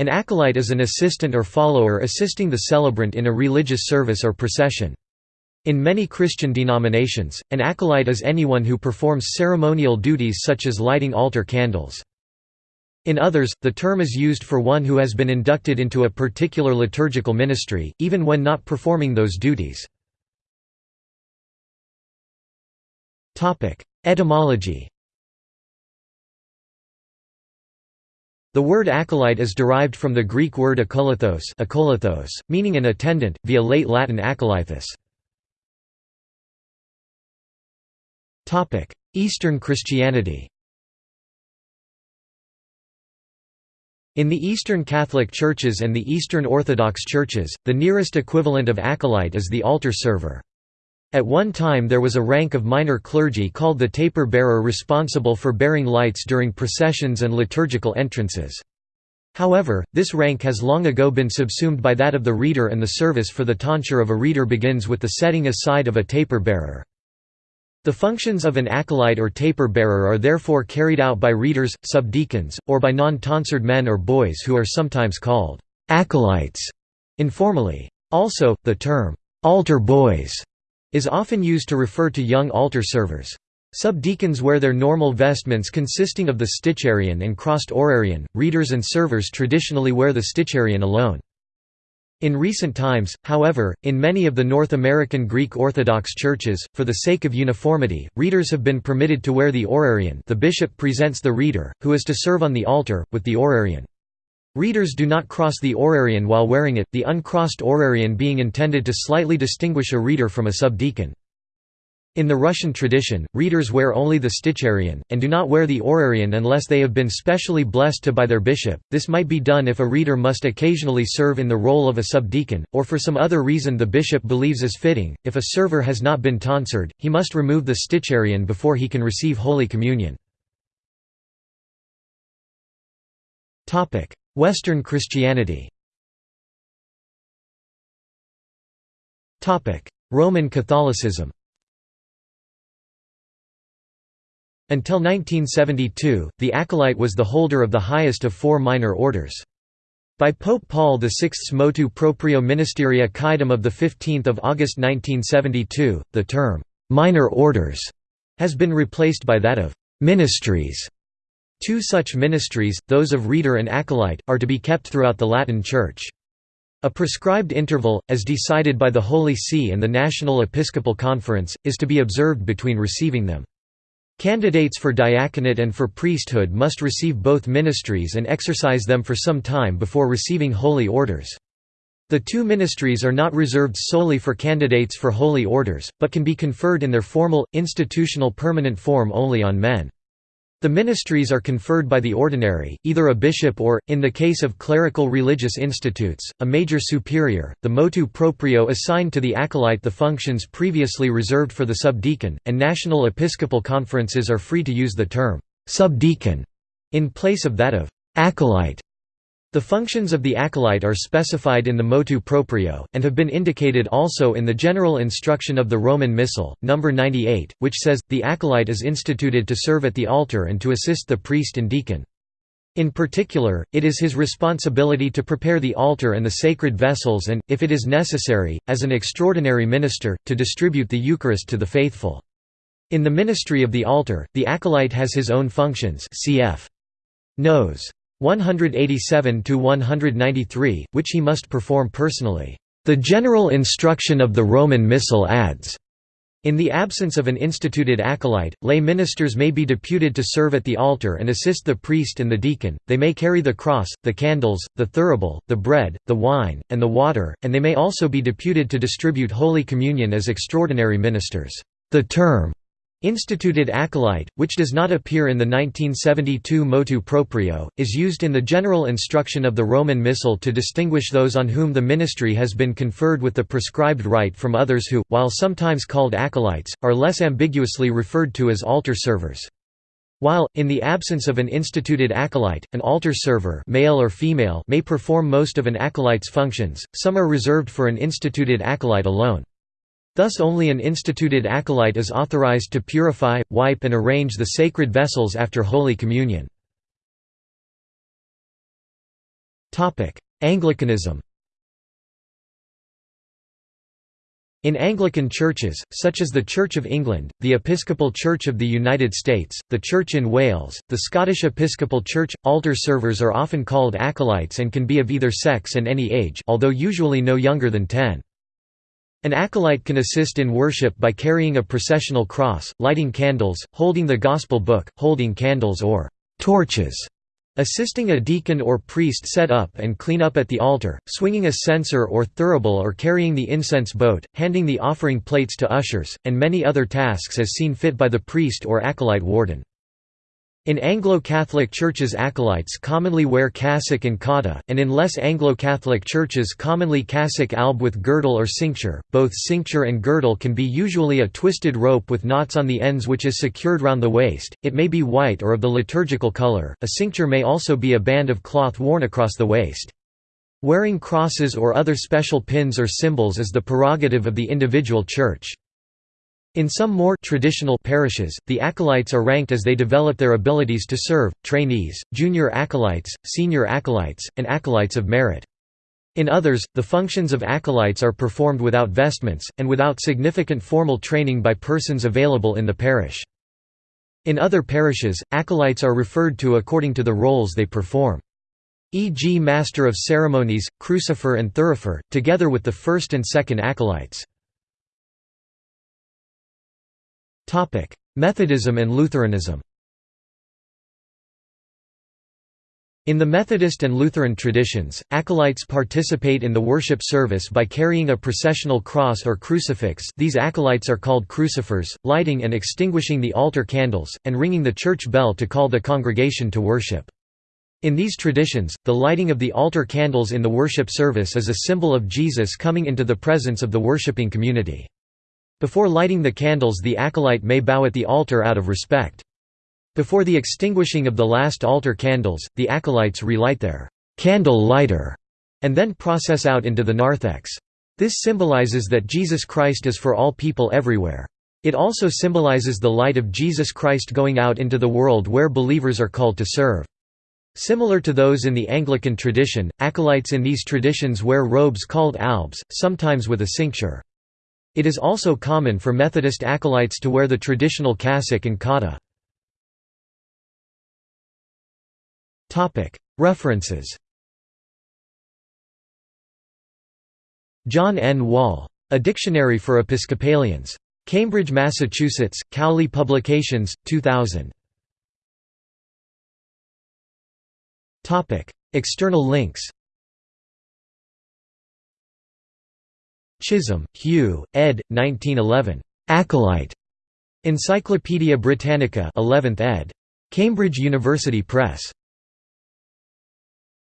An acolyte is an assistant or follower assisting the celebrant in a religious service or procession. In many Christian denominations, an acolyte is anyone who performs ceremonial duties such as lighting altar candles. In others, the term is used for one who has been inducted into a particular liturgical ministry, even when not performing those duties. Etymology The word acolyte is derived from the Greek word akolouthos, akolouthos meaning an attendant, via late Latin acolythus. Eastern Christianity In the Eastern Catholic Churches and the Eastern Orthodox Churches, the nearest equivalent of acolyte is the altar server. At one time there was a rank of minor clergy called the taper bearer responsible for bearing lights during processions and liturgical entrances. However, this rank has long ago been subsumed by that of the reader and the service for the tonsure of a reader begins with the setting aside of a taper bearer. The functions of an acolyte or taper bearer are therefore carried out by readers, subdeacons, or by non-tonsured men or boys who are sometimes called acolytes informally. Also, the term altar boys is often used to refer to young altar servers. Subdeacons wear their normal vestments consisting of the sticharion and crossed orarion, readers and servers traditionally wear the sticharion alone. In recent times, however, in many of the North American Greek Orthodox churches, for the sake of uniformity, readers have been permitted to wear the orarion the bishop presents the reader, who is to serve on the altar, with the orarion. Readers do not cross the orarion while wearing it, the uncrossed orarion being intended to slightly distinguish a reader from a subdeacon. In the Russian tradition, readers wear only the sticharion, and do not wear the orarion unless they have been specially blessed to by their bishop. This might be done if a reader must occasionally serve in the role of a subdeacon, or for some other reason the bishop believes is fitting. If a server has not been tonsured, he must remove the sticharion before he can receive Holy Communion. Western Christianity. Roman Catholicism. Until 1972, the acolyte was the holder of the highest of four minor orders. By Pope Paul VI's motu proprio ministeria quaedam of 15 August 1972, the term, "'minor orders' has been replaced by that of "'ministries' Two such ministries, those of reader and acolyte, are to be kept throughout the Latin Church. A prescribed interval, as decided by the Holy See and the National Episcopal Conference, is to be observed between receiving them. Candidates for diaconate and for priesthood must receive both ministries and exercise them for some time before receiving holy orders. The two ministries are not reserved solely for candidates for holy orders, but can be conferred in their formal, institutional permanent form only on men. The ministries are conferred by the ordinary, either a bishop or, in the case of clerical religious institutes, a major superior. The motu proprio assigned to the acolyte the functions previously reserved for the subdeacon, and national episcopal conferences are free to use the term subdeacon in place of that of acolyte. The functions of the acolyte are specified in the motu proprio, and have been indicated also in the general instruction of the Roman Missal, No. 98, which says, the acolyte is instituted to serve at the altar and to assist the priest and deacon. In particular, it is his responsibility to prepare the altar and the sacred vessels and, if it is necessary, as an extraordinary minister, to distribute the Eucharist to the faithful. In the ministry of the altar, the acolyte has his own functions cf. Nos. 187 to 193, which he must perform personally. The general instruction of the Roman Missal adds, in the absence of an instituted acolyte, lay ministers may be deputed to serve at the altar and assist the priest and the deacon, they may carry the cross, the candles, the thurible, the bread, the wine, and the water, and they may also be deputed to distribute Holy Communion as extraordinary ministers. The term, Instituted acolyte, which does not appear in the 1972 motu proprio, is used in the general instruction of the Roman Missal to distinguish those on whom the ministry has been conferred with the prescribed rite from others who, while sometimes called acolytes, are less ambiguously referred to as altar servers. While, in the absence of an instituted acolyte, an altar server male or female may perform most of an acolyte's functions, some are reserved for an instituted acolyte alone. Thus only an instituted acolyte is authorized to purify, wipe and arrange the sacred vessels after Holy Communion. Anglicanism In Anglican churches, such as the Church of England, the Episcopal Church of the United States, the Church in Wales, the Scottish Episcopal Church, altar servers are often called acolytes and can be of either sex and any age although usually no younger than 10. An acolyte can assist in worship by carrying a processional cross, lighting candles, holding the Gospel book, holding candles or torches, Assisting a deacon or priest set up and clean up at the altar, swinging a censer or thurible or carrying the incense boat, handing the offering plates to ushers, and many other tasks as seen fit by the priest or acolyte warden. In Anglo-Catholic churches acolytes commonly wear cassock and cotta, and in less Anglo-Catholic churches commonly cassock alb with girdle or cincture. Both cincture and girdle can be usually a twisted rope with knots on the ends which is secured round the waist, it may be white or of the liturgical color, a cincture may also be a band of cloth worn across the waist. Wearing crosses or other special pins or symbols is the prerogative of the individual church. In some more traditional parishes, the acolytes are ranked as they develop their abilities to serve, trainees, junior acolytes, senior acolytes, and acolytes of merit. In others, the functions of acolytes are performed without vestments, and without significant formal training by persons available in the parish. In other parishes, acolytes are referred to according to the roles they perform. E.g. Master of Ceremonies, Crucifer and Thurifer, together with the first and second acolytes. Methodism and Lutheranism In the Methodist and Lutheran traditions, acolytes participate in the worship service by carrying a processional cross or crucifix these acolytes are called crucifers, lighting and extinguishing the altar candles, and ringing the church bell to call the congregation to worship. In these traditions, the lighting of the altar candles in the worship service is a symbol of Jesus coming into the presence of the worshipping community. Before lighting the candles the acolyte may bow at the altar out of respect. Before the extinguishing of the last altar candles, the acolytes relight their candle lighter, and then process out into the narthex. This symbolizes that Jesus Christ is for all people everywhere. It also symbolizes the light of Jesus Christ going out into the world where believers are called to serve. Similar to those in the Anglican tradition, acolytes in these traditions wear robes called albs, sometimes with a cincture. It is also common for Methodist acolytes to wear the traditional cassock and cotta. References John N. Wall. A Dictionary for Episcopalians. Cambridge, Massachusetts, Cowley Publications, 2000. External links Chisholm, Hugh, ed. 1911. Acolyte. Encyclopædia Britannica 11th ed. Cambridge University Press.